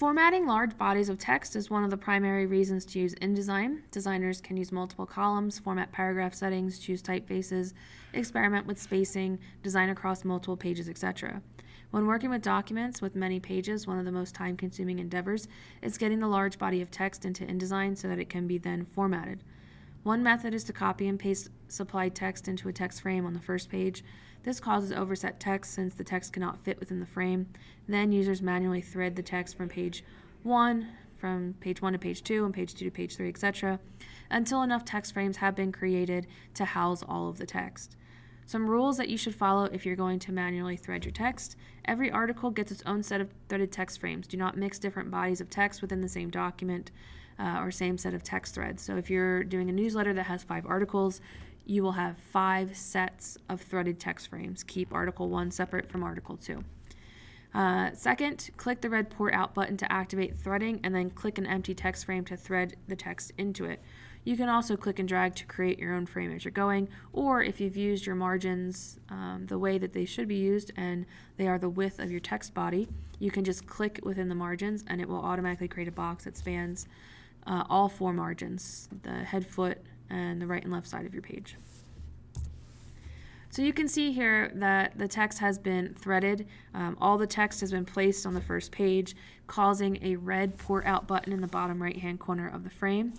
Formatting large bodies of text is one of the primary reasons to use InDesign. Designers can use multiple columns, format paragraph settings, choose typefaces, experiment with spacing, design across multiple pages, etc. When working with documents with many pages, one of the most time-consuming endeavors is getting the large body of text into InDesign so that it can be then formatted. One method is to copy and paste supplied text into a text frame on the first page. This causes overset text since the text cannot fit within the frame. Then users manually thread the text from page 1, from page 1 to page 2, and page 2 to page 3, etc., until enough text frames have been created to house all of the text. Some rules that you should follow if you're going to manually thread your text. Every article gets its own set of threaded text frames. Do not mix different bodies of text within the same document uh, or same set of text threads. So if you're doing a newsletter that has five articles, you will have five sets of threaded text frames. Keep article one separate from article two. Uh, second, click the red port out button to activate threading and then click an empty text frame to thread the text into it. You can also click and drag to create your own frame as you're going, or if you've used your margins um, the way that they should be used and they are the width of your text body, you can just click within the margins and it will automatically create a box that spans uh, all four margins, the head, foot, and the right and left side of your page. So you can see here that the text has been threaded. Um, all the text has been placed on the first page, causing a red port out button in the bottom right hand corner of the frame.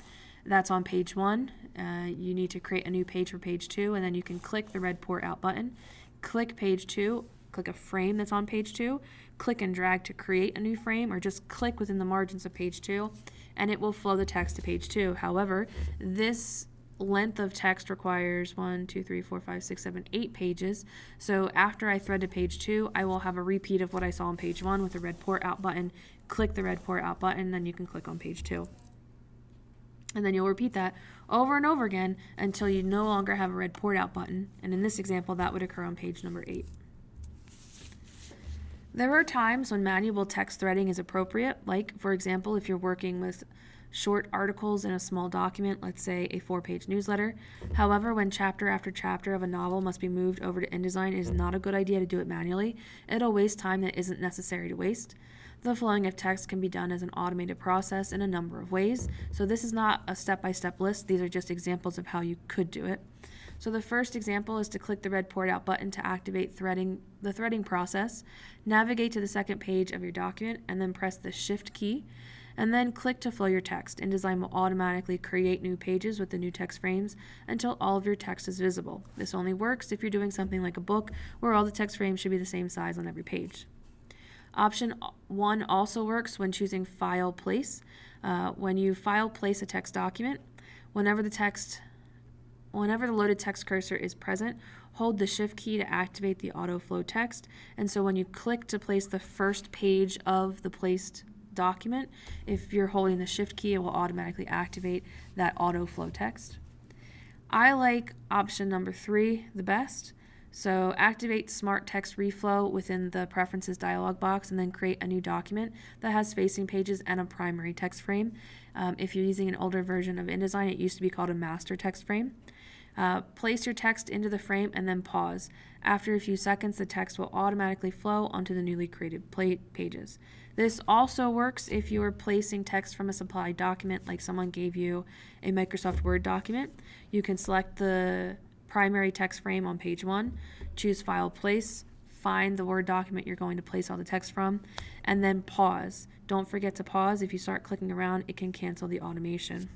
That's on page one. Uh, you need to create a new page for page two, and then you can click the red port out button, click page two, click a frame that's on page two, click and drag to create a new frame, or just click within the margins of page two, and it will flow the text to page two. However, this length of text requires one, two, three, four, five, six, seven, eight pages. So after I thread to page two, I will have a repeat of what I saw on page one with a red port out button. Click the red port out button, then you can click on page two. And then you'll repeat that over and over again until you no longer have a red port out button. And in this example, that would occur on page number eight. There are times when manual text threading is appropriate, like, for example, if you're working with short articles in a small document, let's say a four page newsletter. However, when chapter after chapter of a novel must be moved over to InDesign, it is not a good idea to do it manually. It'll waste time that isn't necessary to waste. The flowing of text can be done as an automated process in a number of ways. So this is not a step-by-step -step list. These are just examples of how you could do it. So the first example is to click the red port out button to activate threading the threading process. Navigate to the second page of your document and then press the shift key and then click to flow your text. InDesign will automatically create new pages with the new text frames until all of your text is visible. This only works if you're doing something like a book where all the text frames should be the same size on every page. Option 1 also works when choosing File Place. Uh, when you file place a text document, whenever the text whenever the loaded text cursor is present, hold the shift key to activate the auto flow text. And so when you click to place the first page of the placed document, if you're holding the shift key, it will automatically activate that auto flow text. I like option number three the best. So activate Smart Text Reflow within the Preferences dialog box and then create a new document that has facing pages and a primary text frame. Um, if you're using an older version of InDesign, it used to be called a master text frame. Uh, place your text into the frame and then pause. After a few seconds, the text will automatically flow onto the newly created pages. This also works if you are placing text from a supplied document, like someone gave you a Microsoft Word document. You can select the primary text frame on page one, choose File Place, find the Word document you're going to place all the text from, and then pause. Don't forget to pause. If you start clicking around, it can cancel the automation.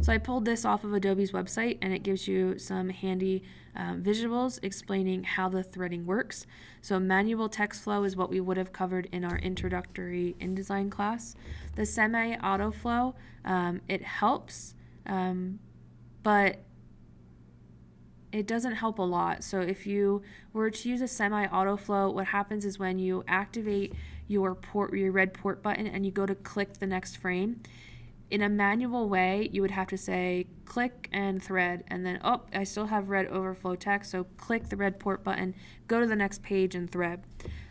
So I pulled this off of Adobe's website and it gives you some handy um, visuals explaining how the threading works. So manual text flow is what we would have covered in our introductory InDesign class. The semi-auto flow, um, it helps, um, but it doesn't help a lot. So if you were to use a semi-auto flow, what happens is when you activate your port, your red port button and you go to click the next frame, in a manual way, you would have to say click and thread, and then, oh, I still have red overflow text, so click the red port button, go to the next page and thread.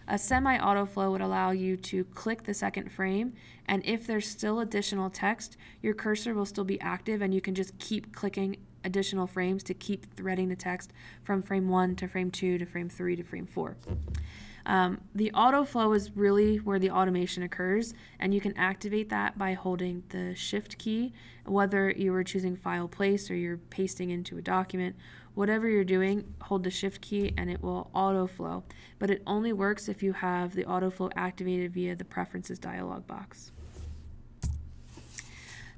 A semi-autoflow would allow you to click the second frame, and if there's still additional text, your cursor will still be active, and you can just keep clicking additional frames to keep threading the text from frame 1 to frame 2 to frame 3 to frame 4. Um, the auto flow is really where the automation occurs, and you can activate that by holding the shift key, whether you are choosing file place or you're pasting into a document. Whatever you're doing, hold the shift key and it will auto flow. But it only works if you have the auto flow activated via the preferences dialog box.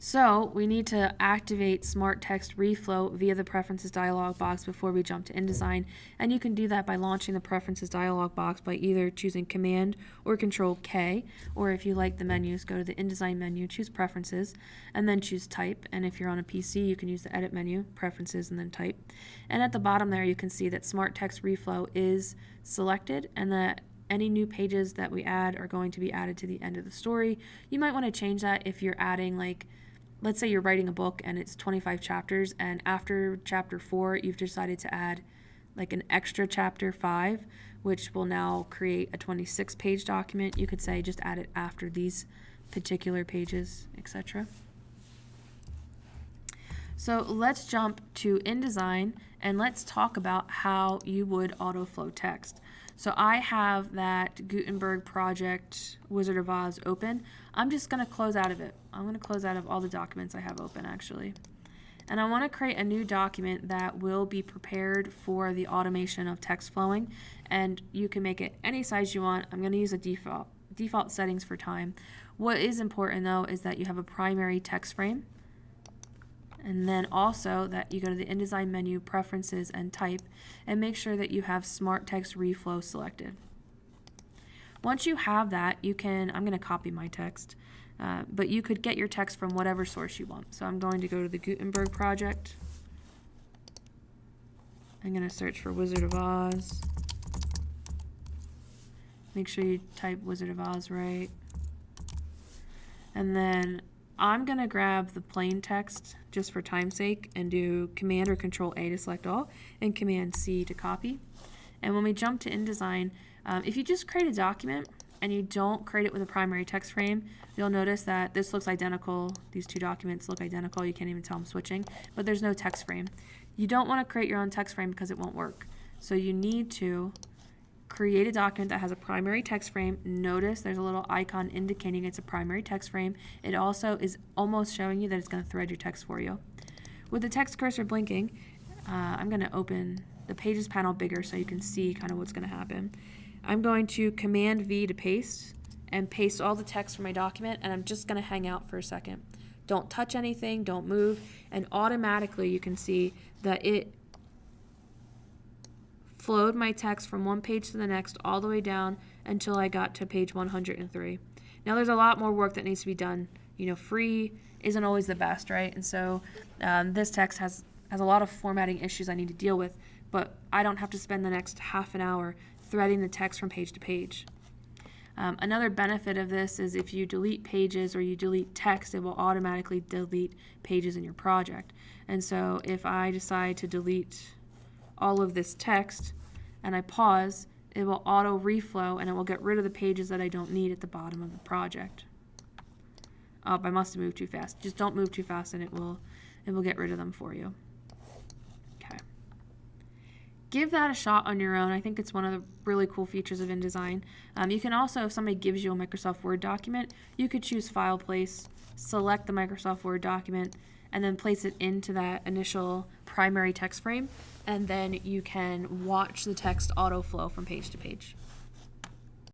So we need to activate Smart Text Reflow via the Preferences dialog box before we jump to InDesign, and you can do that by launching the Preferences dialog box by either choosing Command or Control K, or if you like the menus, go to the InDesign menu, choose Preferences, and then choose Type, and if you're on a PC, you can use the Edit menu, Preferences, and then Type. And at the bottom there, you can see that Smart Text Reflow is selected, and that any new pages that we add are going to be added to the end of the story. You might want to change that if you're adding like let's say you're writing a book and it's 25 chapters and after chapter 4 you've decided to add like an extra chapter 5 which will now create a 26 page document you could say just add it after these particular pages etc so let's jump to InDesign and let's talk about how you would auto flow text. So I have that Gutenberg project Wizard of Oz open. I'm just going to close out of it. I'm going to close out of all the documents I have open actually. And I want to create a new document that will be prepared for the automation of text flowing. And you can make it any size you want. I'm going to use a default, default settings for time. What is important though is that you have a primary text frame and then also that you go to the InDesign menu, Preferences, and Type, and make sure that you have Smart Text Reflow selected. Once you have that, you can, I'm going to copy my text, uh, but you could get your text from whatever source you want. So I'm going to go to the Gutenberg project. I'm going to search for Wizard of Oz. Make sure you type Wizard of Oz right. And then I'm going to grab the plain text just for time's sake and do Command or Control A to select all and Command C to copy. And when we jump to InDesign, um, if you just create a document and you don't create it with a primary text frame, you'll notice that this looks identical. These two documents look identical. You can't even tell I'm switching, but there's no text frame. You don't want to create your own text frame because it won't work. So you need to create a document that has a primary text frame. Notice there's a little icon indicating it's a primary text frame. It also is almost showing you that it's going to thread your text for you. With the text cursor blinking, uh, I'm going to open the Pages panel bigger so you can see kind of what's going to happen. I'm going to Command V to paste and paste all the text from my document and I'm just going to hang out for a second. Don't touch anything, don't move, and automatically you can see that it flowed my text from one page to the next all the way down until I got to page 103. Now there's a lot more work that needs to be done. You know, free isn't always the best, right? And so um, this text has, has a lot of formatting issues I need to deal with, but I don't have to spend the next half an hour threading the text from page to page. Um, another benefit of this is if you delete pages or you delete text, it will automatically delete pages in your project. And so if I decide to delete all of this text and I pause, it will auto reflow and it will get rid of the pages that I don't need at the bottom of the project. Oh, I must have moved too fast. Just don't move too fast and it will it will get rid of them for you. Okay. Give that a shot on your own. I think it's one of the really cool features of InDesign. Um, you can also, if somebody gives you a Microsoft Word document, you could choose File Place, select the Microsoft Word document, and then place it into that initial primary text frame and then you can watch the text auto flow from page to page.